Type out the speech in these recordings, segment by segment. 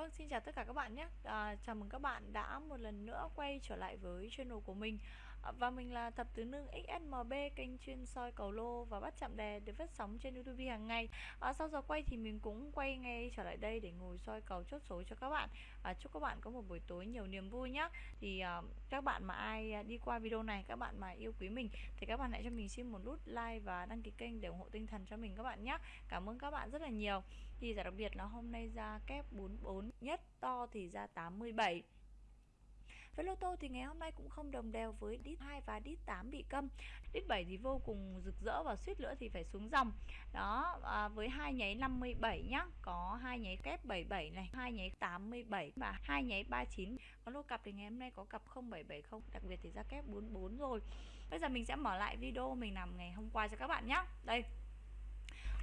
Vâng, xin chào tất cả các bạn nhé. À, Chào mừng các bạn đã một lần nữa quay trở lại với channel của mình. Và mình là Thập Tứ Nương XSMB Kênh chuyên soi cầu lô và bắt chạm đề được phát sóng trên YouTube hàng ngày. À, Sau giờ quay thì mình cũng quay ngay trở lại đây để ngồi soi cầu chốt số cho các bạn. À, Chúc các bạn có một buổi tối nhiều niềm vui nhé Thì à, các bạn mà ai à, đi qua video này, các bạn mà yêu quý mình Thì các bạn hãy cho mình xin một nút like và đăng ký kênh để ủng hộ tinh thần cho mình các bạn nhé Cảm ơn các bạn rất là nhiều. Thì giải đặc biệt là hôm nay ra kép 44 nhất to thì ra 87 với lô tô thì ngày hôm nay cũng không đồng đều với đít 2 và đít 8 bị câm. Đít 7 thì vô cùng rực rỡ và suýt nữa thì phải xuống dòng. Đó, à, với hai nháy 57 nhá, có hai nháy kép 77 này, hai nháy 87 và hai nháy 39. Có lô cặp thì ngày hôm nay có cặp 0770, đặc biệt thì ra kép 44 rồi. Bây giờ mình sẽ mở lại video mình làm ngày hôm qua cho các bạn nhé. Đây,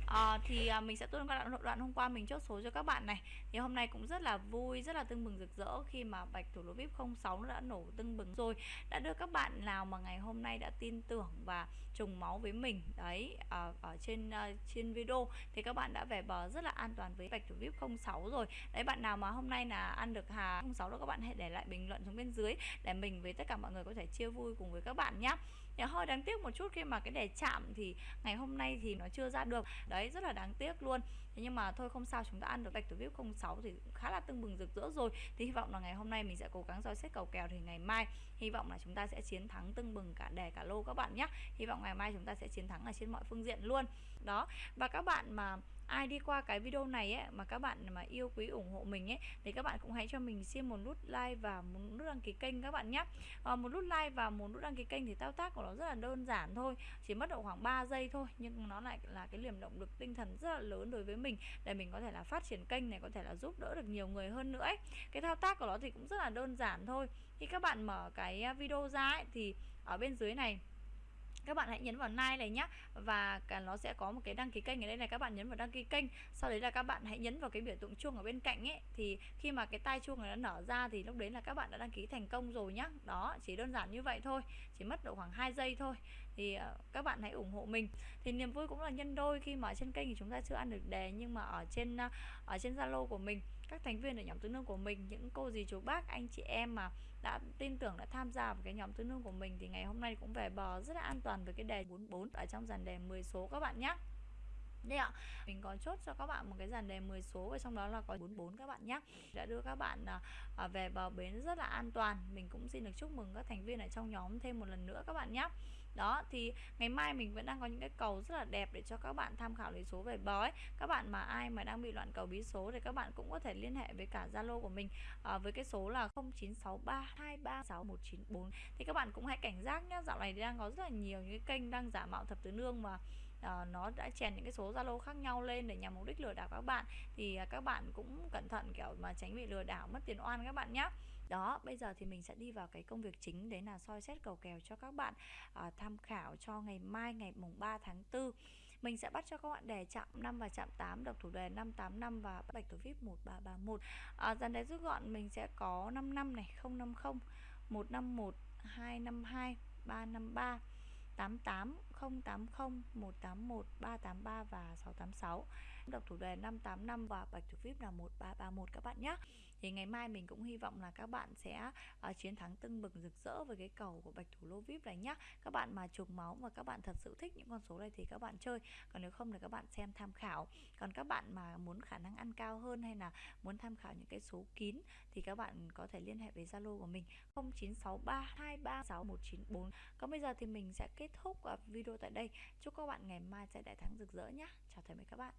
à, thì à, mình sẽ tuân qua đoạn, đoạn hôm qua mình chốt số cho các bạn này. Thì hôm nay cũng rất là vui rất là tưng bừng rực rỡ khi mà bạch thủ lô vip 06 nó đã nổ tưng bừng rồi. Đã đưa các bạn nào mà ngày hôm nay đã tin tưởng và trùng máu với mình đấy à, ở trên à, trên video thì các bạn đã về bờ rất là an toàn với bạch thủ vip 06 rồi. Đấy bạn nào mà hôm nay là ăn được hà 06 đó các bạn hãy để lại bình luận xuống bên dưới để mình với tất cả mọi người có thể chia vui cùng với các bạn nhé thì hơi đáng tiếc một chút khi mà cái đề chạm thì ngày hôm nay thì nó chưa ra được. Đấy, rất là đáng tiếc luôn. Thế nhưng mà thôi, không sao, chúng ta ăn được bạch thủ vip 06 thì khá là tưng bừng rực rỡ rồi. Thì hy vọng là ngày hôm nay mình sẽ cố gắng soi xét cầu kèo thì ngày mai, hy vọng là chúng ta sẽ chiến thắng tưng bừng cả đề cả lô các bạn nhé hy vọng ngày mai chúng ta sẽ chiến thắng ở trên mọi phương diện luôn. Đó, và các bạn mà ai đi qua cái video này ấy mà các bạn mà yêu quý ủng hộ mình ấy thì các bạn cũng hãy cho mình xin một nút like và một nút đăng ký kênh các bạn nhé à, một nút like và một nút đăng ký kênh thì thao tác của nó rất là đơn giản thôi chỉ mất độ khoảng 3 giây thôi nhưng nó lại là cái liềm động lực tinh thần rất là lớn đối với mình để mình có thể là phát triển kênh này có thể là giúp đỡ được nhiều người hơn nữa ấy. cái thao tác của nó thì cũng rất là đơn giản thôi khi các bạn mở cái video ra ấy, thì ở bên dưới này các bạn hãy nhấn vào like này nhé và cả nó sẽ có một cái đăng ký kênh ở đây này, các bạn nhấn vào đăng ký kênh. Sau đấy là các bạn hãy nhấn vào cái biểu tượng chuông ở bên cạnh ấy. Thì khi mà cái tai chuông này nó nở ra thì lúc đấy là các bạn đã đăng ký thành công rồi nhá. Đó, chỉ đơn giản như vậy thôi. Chỉ mất độ khoảng 2 giây thôi. Thì ờ, các bạn hãy ủng hộ mình. Thì niềm vui cũng là nhân đôi khi mà ở trên kênh thì chúng ta chưa ăn được đề nhưng mà ở trên ờ, ở trên zalo của mình các thành viên ở nhóm tứ nương của mình những cô dì chú bác anh chị em mà đã tin tưởng đã tham gia vào cái nhóm tứ nương của mình thì ngày hôm nay cũng về bờ rất là an toàn với cái đề 44 ở trong dàn đề 10 số các bạn nhé đây ạ, mình có chốt cho các bạn một cái dàn đề 10 số và trong đó là có 44 các bạn nhé Đã đưa các bạn à, à, về bờ bến rất là an toàn. Mình cũng xin được chúc mừng các thành viên ở trong nhóm thêm một lần nữa các bạn nhé đó, thì ngày mai mình vẫn đang có những cái cầu rất là đẹp để cho các bạn tham khảo lấy số về bói Các bạn mà ai mà đang bị loạn cầu bí số thì các bạn cũng có thể liên hệ với cả Zalo của mình à, Với cái số là 0963236194 Thì các bạn cũng hãy cảnh giác nhé Dạo này thì đang có rất là nhiều những cái kênh đang giả mạo thập tứ nương mà à, nó đã chèn những cái số Zalo khác nhau lên để nhằm mục đích lừa đảo các bạn. Thì à, các bạn cũng cẩn thận kiểu mà tránh bị lừa đảo mất tiền oan các bạn nhé đó bây giờ thì mình sẽ đi vào cái công việc chính đấy là soi xét cầu kèo cho các bạn à, tham khảo cho ngày mai ngày mùng 3 tháng 4 mình sẽ bắt cho các bạn đề chạm 5 và chạm 8 độc thủ đề 585 và bạch thủ vip 1331 à, dần đấy rút gọn mình sẽ có 55 này 050 151 252 353 88 080 181 383 và 686 Độc thủ đề 585 và bạch thủ VIP là 1331 các bạn nhé. Thì ngày mai mình cũng hy vọng là các bạn sẽ uh, chiến thắng tưng bừng rực rỡ với cái cầu của bạch thủ lô VIP này nhé. Các bạn mà trùng máu và các bạn thật sự thích những con số này thì các bạn chơi. Còn nếu không thì các bạn xem tham khảo. Còn các bạn mà muốn khả năng ăn cao hơn hay là muốn tham khảo những cái số kín Thì các bạn có thể liên hệ với Zalo của mình 0963 236 Còn bây giờ thì mình sẽ kết thúc ờ, video tại đây. Chúc các bạn ngày mai sẽ đại thắng rực rỡ nhé. Chào tạm biệt các bạn.